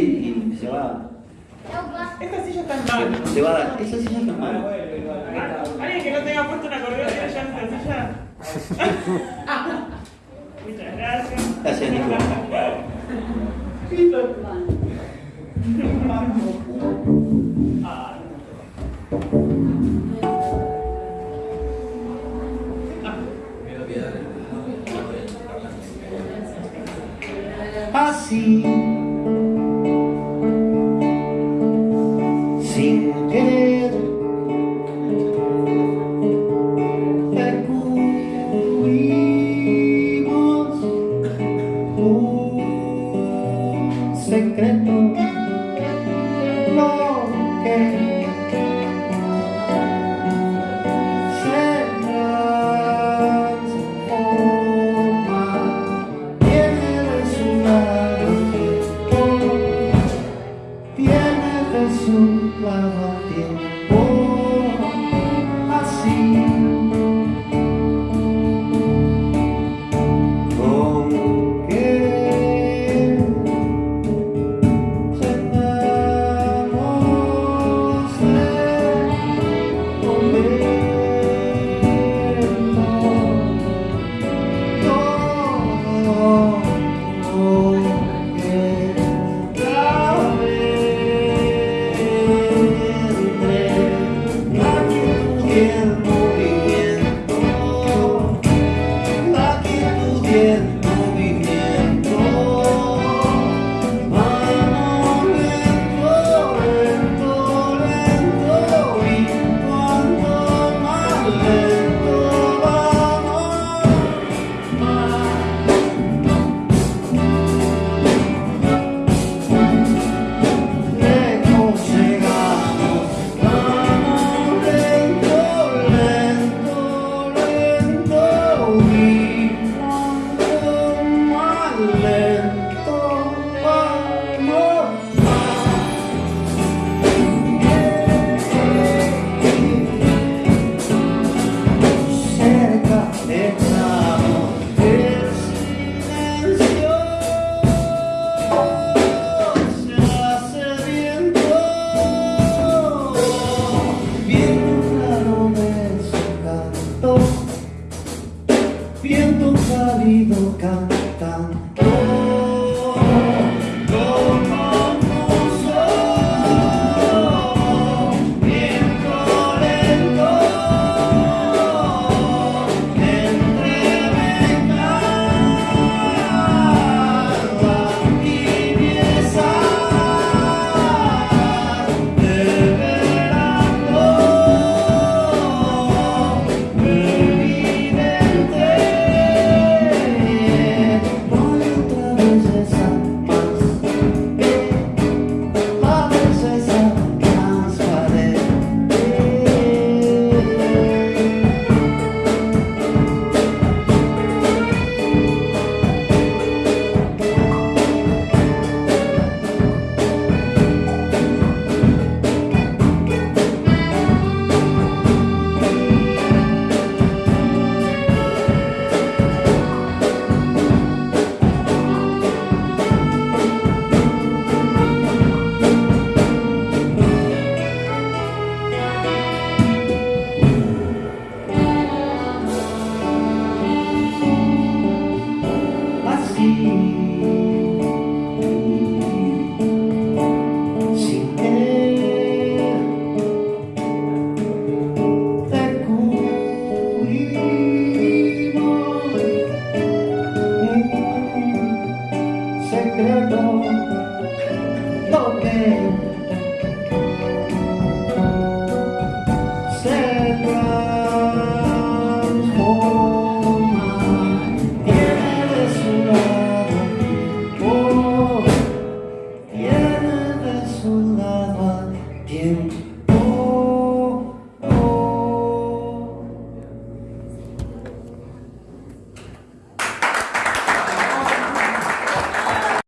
y se va. Esta silla está en mano. Se va a dar. Esa silla está mal. ¿Alguien que no tenga puesto un acordeón ya esta silla? Muchas gracias. Gracias, Nico. Ah, Así. Secreto. Lo que se transforma Viene de su lado Viene de su lado tiempo Yeah. valido cantante